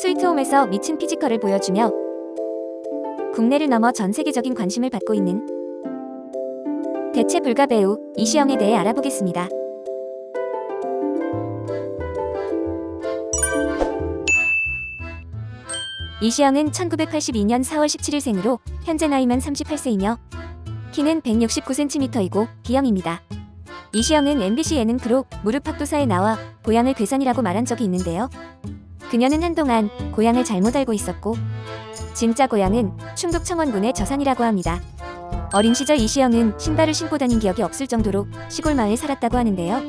스위트홈에서 미친 physical을 보여주며 국내를 넘어 전 세계적인 관심을 받고 있는 대체 불가 배우 이시영에 대해 알아보겠습니다. 이시영은 1982년 4월 17일 생으로 현재 나이만 38세이며 키는 169cm이고 B형입니다. 이시영은 MBC 예능 프로 무릎팍도사에 나와 고향을 괴산이라고 말한 적이 있는데요. 그녀는 한동안 고향을 잘못 알고 있었고 진짜 고향은 충북 청원군의 저산이라고 합니다. 어린 시절 이시영은 신발을 신고 다닌 기억이 없을 정도로 시골 마을에 살았다고 하는데요.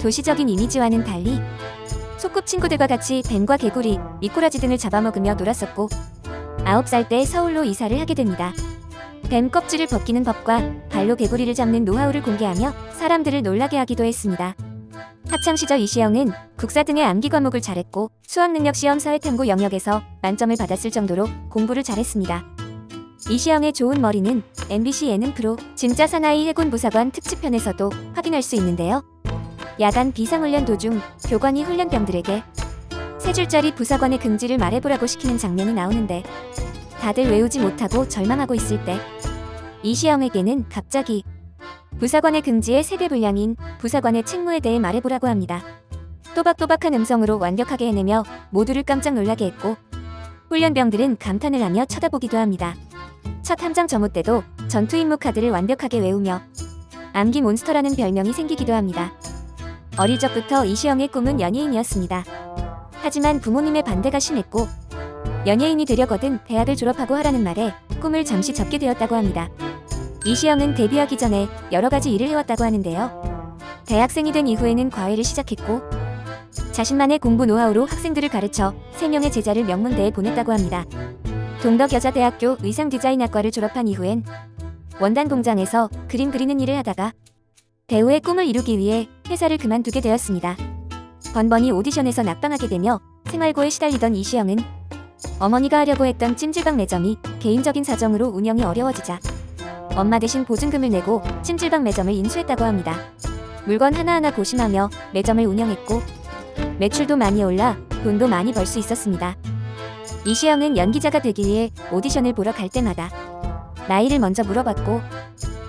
도시적인 이미지와는 달리 소꿉 친구들과 같이 뱀과 개구리, 미꾸라지 등을 잡아먹으며 놀았었고 9살 때 서울로 이사를 하게 됩니다. 뱀 껍질을 벗기는 법과 발로 개구리를 잡는 노하우를 공개하며 사람들을 놀라게 하기도 했습니다. 학창시절 이시영은 국사 등의 암기 과목을 잘했고 수학능력 시험 사회탐구 영역에서 만점을 받았을 정도로 공부를 잘했습니다. 이시영의 좋은 머리는 MBC 예능 프로 진짜 사나이 해군 부사관 특집편에서도 확인할 수 있는데요. 야간 비상훈련 도중 교관이 훈련병들에게 세 줄짜리 부사관의 긍지를 말해보라고 시키는 장면이 나오는데 다들 외우지 못하고 절망하고 있을 때 이시영에게는 갑자기 부사관의 긍지의 세대 분량인 부사관의 책무에 대해 말해보라고 합니다. 또박또박한 음성으로 완벽하게 해내며 모두를 깜짝 놀라게 했고 훈련병들은 감탄을 하며 쳐다보기도 합니다. 첫 함장 점호 때도 전투 임무 카드를 완벽하게 외우며 암기 몬스터라는 별명이 생기기도 합니다. 어릴 적부터 이시영의 꿈은 연예인이었습니다. 하지만 부모님의 반대가 심했고 연예인이 되려거든 대학을 졸업하고 하라는 말에 꿈을 잠시 접게 되었다고 합니다. 이시영은 데뷔하기 전에 여러 가지 일을 해왔다고 하는데요. 대학생이 된 이후에는 과외를 시작했고 자신만의 공부 노하우로 학생들을 가르쳐 3명의 제자를 명문대에 보냈다고 합니다. 동덕여자대학교 의상디자인학과를 졸업한 이후엔 원단 공장에서 그림 그리는 일을 하다가 배우의 꿈을 이루기 위해 회사를 그만두게 되었습니다. 번번이 오디션에서 낙방하게 되며 생활고에 시달리던 이시영은 어머니가 하려고 했던 찜질방 매점이 개인적인 사정으로 운영이 어려워지자 엄마 대신 보증금을 내고 찜질방 매점을 인수했다고 합니다. 물건 하나하나 고심하며 매점을 운영했고 매출도 많이 올라 돈도 많이 벌 수 있었습니다. 이시영은 연기자가 되기 위해 오디션을 보러 갈 때마다 나이를 먼저 물어봤고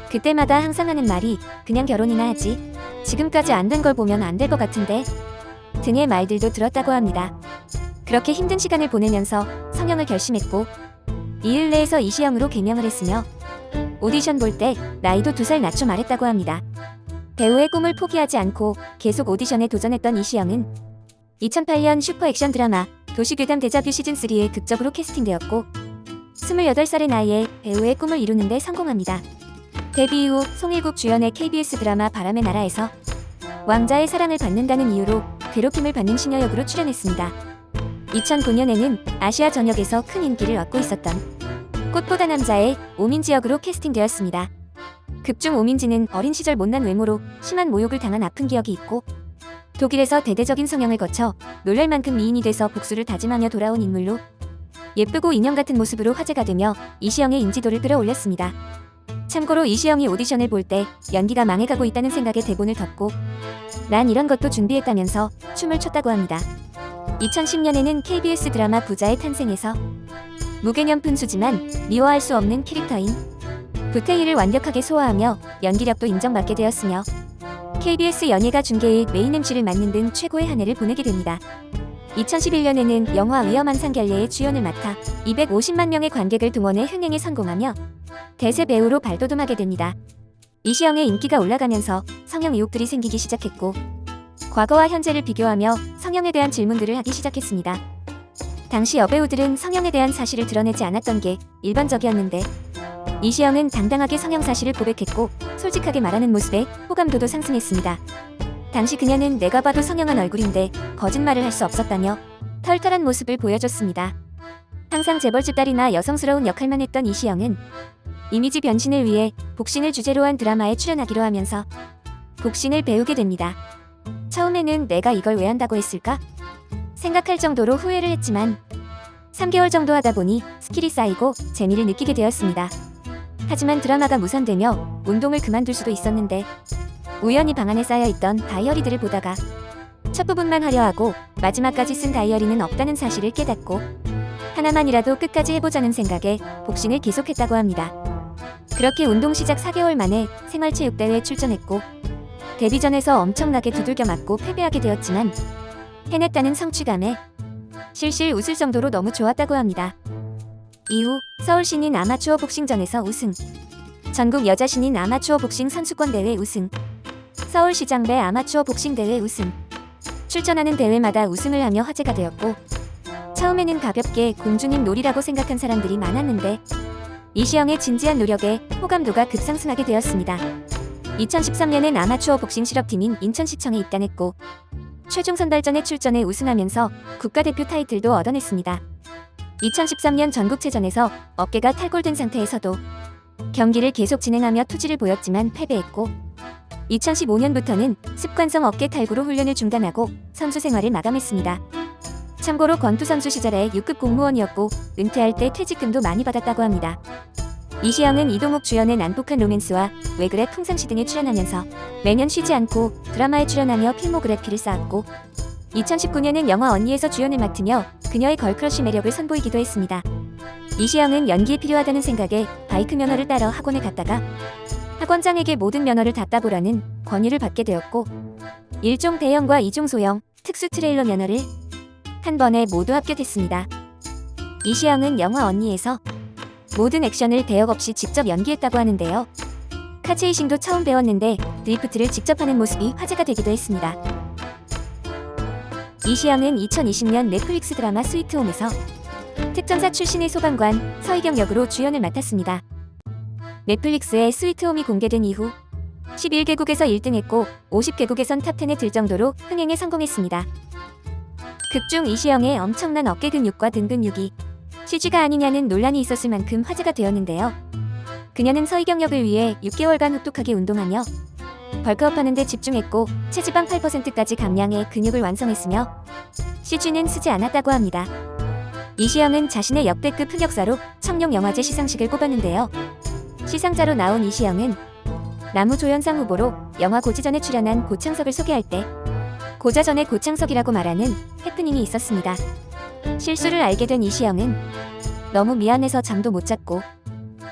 그때마다 항상 하는 말이 그냥 결혼이나 하지 지금까지 안 된 걸 보면 안 될 것 같은데 등의 말들도 들었다고 합니다. 그렇게 힘든 시간을 보내면서 성형을 결심했고 이은래에서 이시영으로 개명을 했으며 오디션 볼 때 나이도 두 살 낮춰 말했다고 합니다. 배우의 꿈을 포기하지 않고 계속 오디션에 도전했던 이시영은 2008년 슈퍼 액션 드라마 도시괴담 데자뷰 시즌3에 극적으로 캐스팅되었고 28살의 나이에 배우의 꿈을 이루는 데 성공합니다. 데뷔 이후 송일국 주연의 KBS 드라마 바람의 나라에서 왕자의 사랑을 받는다는 이유로 괴롭힘을 받는 시녀 역으로 출연했습니다. 2009년에는 아시아 전역에서 큰 인기를 얻고 있었던 꽃보다 남자의 오민지 역으로 캐스팅되었습니다. 극중 오민지는 어린 시절 못난 외모로 심한 모욕을 당한 아픈 기억이 있고 독일에서 대대적인 성형을 거쳐 놀랄 만큼 미인이 돼서 복수를 다짐하며 돌아온 인물로 예쁘고 인형 같은 모습으로 화제가 되며 이시영의 인지도를 끌어올렸습니다. 참고로 이시영이 오디션을 볼 때 연기가 망해가고 있다는 생각에 대본을 덮고 난 이런 것도 준비했다면서 춤을 췄다고 합니다. 2010년에는 KBS 드라마 부자의 탄생에서 무개념 푼수지만 미워할 수 없는 캐릭터인 부태희를 완벽하게 소화하며 연기력도 인정받게 되었으며 KBS 연예가 중계의 메인 MC를 맡는 등 최고의 한 해를 보내게 됩니다. 2011년에는 영화 위험한 상결례의 주연을 맡아 250만 명의 관객을 동원해 흥행에 성공하며 대세 배우로 발돋움하게 됩니다. 이시영의 인기가 올라가면서 성형 의혹들이 생기기 시작했고 과거와 현재를 비교하며 성형에 대한 질문들을 하기 시작했습니다. 당시 여배우들은 성형에 대한 사실을 드러내지 않았던 게 일반적이었는데 이시영은 당당하게 성형 사실을 고백했고 솔직하게 말하는 모습에 호감도도 상승했습니다. 당시 그녀는 내가 봐도 성형한 얼굴인데 거짓말을 할 수 없었다며 털털한 모습을 보여줬습니다. 항상 재벌집 딸이나 여성스러운 역할만 했던 이시영은 이미지 변신을 위해 복싱을 주제로 한 드라마에 출연하기로 하면서 복싱을 배우게 됩니다. 처음에는 내가 이걸 왜 한다고 했을까? 생각할 정도로 후회를 했지만 3개월 정도 하다 보니 skill이 쌓이고 재미를 느끼게 되었습니다. 하지만 드라마가 무산되며 운동을 그만둘 수도 있었는데 우연히 방 안에 쌓여있던 다이어리들을 보다가 첫 부분만 화려하고 마지막까지 쓴 다이어리는 없다는 사실을 깨닫고 하나만이라도 끝까지 해보자는 생각에 복싱을 계속했다고 합니다. 그렇게 운동 시작 4개월 만에 생활체육대회에 출전했고 데뷔전에서 엄청나게 두들겨 맞고 패배하게 되었지만 해냈다는 성취감에 실실 웃을 정도로 너무 좋았다고 합니다. 이후 서울 신인 아마추어 복싱전에서 우승, 전국 여자 신인 아마추어 복싱 선수권 대회 우승, 서울시장 배 아마추어 복싱 대회 우승, 출전하는 대회마다 우승을 하며 화제가 되었고 처음에는 가볍게 공주님 놀이라고 생각한 사람들이 많았는데 이시영의 진지한 노력에 호감도가 급상승하게 되었습니다. 2013년엔 아마추어 복싱 실업팀인 인천시청에 입단했고 최종 선발전에 출전해 우승하면서 국가대표 타이틀도 얻어냈습니다. 2013년 전국체전에서 어깨가 탈골된 상태에서도 경기를 계속 진행하며 투지를 보였지만 패배했고 2015년부터는 습관성 어깨 탈구로 훈련을 중단하고 선수 생활을 마감했습니다. 참고로 권투 선수 시절에 6급 공무원이었고 은퇴할 때 퇴직금도 많이 받았다고 합니다. 이시영은 이동욱 주연의 난폭한 로맨스와 왜 그래 풍상시 등에 출연하면서 매년 쉬지 않고 드라마에 출연하며 필모그래피를 쌓았고 2019년엔 영화 언니에서 주연을 맡으며 그녀의 girl crush 매력을 선보이기도 했습니다. 이시영은 연기에 필요하다는 생각에 바이크 면허를 따러 학원에 갔다가 학원장에게 모든 면허를 다 따보라는 권유를 받게 되었고 1종 대형과 2종 소형 특수 트레일러 면허를 한 번에 모두 합격했습니다. 이시영은 영화 언니에서 모든 액션을 대역 없이 직접 연기했다고 하는데요. car chasing도 처음 배웠는데 드리프트를 직접 하는 모습이 화제가 되기도 했습니다. 이시영은 2020년 넷플릭스 드라마 스위트홈에서 특전사 출신의 소방관 서희경 역으로 주연을 맡았습니다. 넷플릭스의 스위트홈이 공개된 이후 11개국에서 1등했고 50개국에선 top 10에 들 정도로 흥행에 성공했습니다. 극중 이시영의 엄청난 어깨 근육과 등 근육이 CG가 아니냐는 논란이 있었을 만큼 화제가 되었는데요. 그녀는 서희경 역을 위해 6개월간 혹독하게 운동하며 벌크업하는 데 집중했고 체지방 8%까지 감량해 근육을 완성했으며 CG는 쓰지 않았다고 합니다. 이시영은 자신의 역대급 흑역사로 청룡영화제 시상식을 꼽았는데요. 시상자로 나온 이시영은 나무조연상 후보로 영화 고지전에 출연한 고창석을 소개할 때 고자전의 고창석이라고 말하는 해프닝이 있었습니다. 실수를 알게 된 이시영은 너무 미안해서 잠도 못 잤고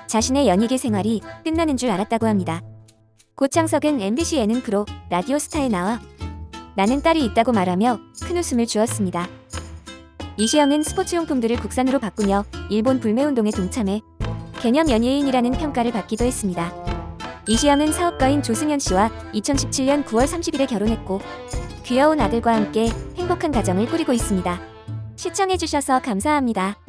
자신의 연예계 생활이 끝나는 줄 알았다고 합니다. 고창석은 MBC 예능 프로 라디오스타에 나와 나는 딸이 있다고 말하며 큰 웃음을 주었습니다. 이시영은 스포츠용품들을 국산으로 바꾸며 일본 불매운동에 동참해 개념 연예인이라는 평가를 받기도 했습니다. 이시영은 사업가인 조승현 씨와 2017년 9월 30일에 결혼했고 귀여운 아들과 함께 행복한 가정을 꾸리고 있습니다. 시청해주셔서 감사합니다.